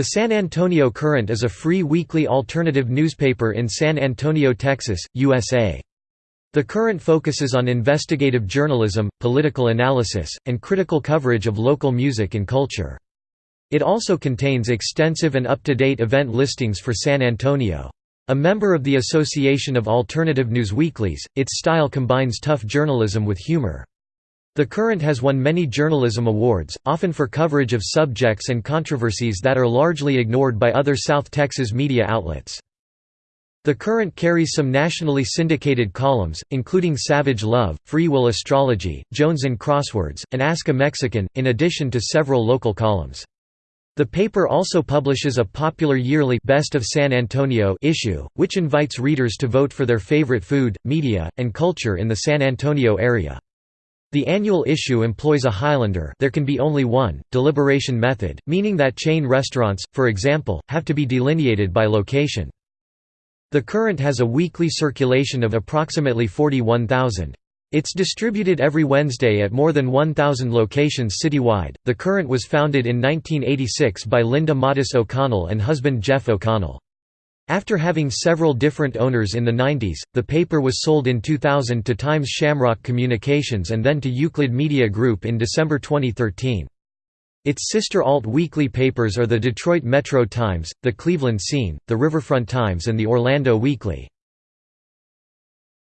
The San Antonio Current is a free weekly alternative newspaper in San Antonio, Texas, USA. The Current focuses on investigative journalism, political analysis, and critical coverage of local music and culture. It also contains extensive and up-to-date event listings for San Antonio. A member of the Association of Alternative News Weeklies, its style combines tough journalism with humor. The Current has won many journalism awards, often for coverage of subjects and controversies that are largely ignored by other South Texas media outlets. The Current carries some nationally syndicated columns, including Savage Love, Free Will Astrology, Jonesin' Crosswords, and Ask a Mexican, in addition to several local columns. The paper also publishes a popular yearly Best of San Antonio issue, which invites readers to vote for their favorite food, media, and culture in the San Antonio area. The annual issue employs a Highlander there can be only one, deliberation method, meaning that chain restaurants, for example, have to be delineated by location. The Current has a weekly circulation of approximately 41,000. It's distributed every Wednesday at more than 1,000 locations citywide. The Current was founded in 1986 by Linda Modis O'Connell and husband Jeff O'Connell. After having several different owners in the 90s, the paper was sold in 2000 to Times Shamrock Communications and then to Euclid Media Group in December 2013. Its sister alt-weekly papers are the Detroit Metro Times, the Cleveland Scene, the Riverfront Times and the Orlando Weekly.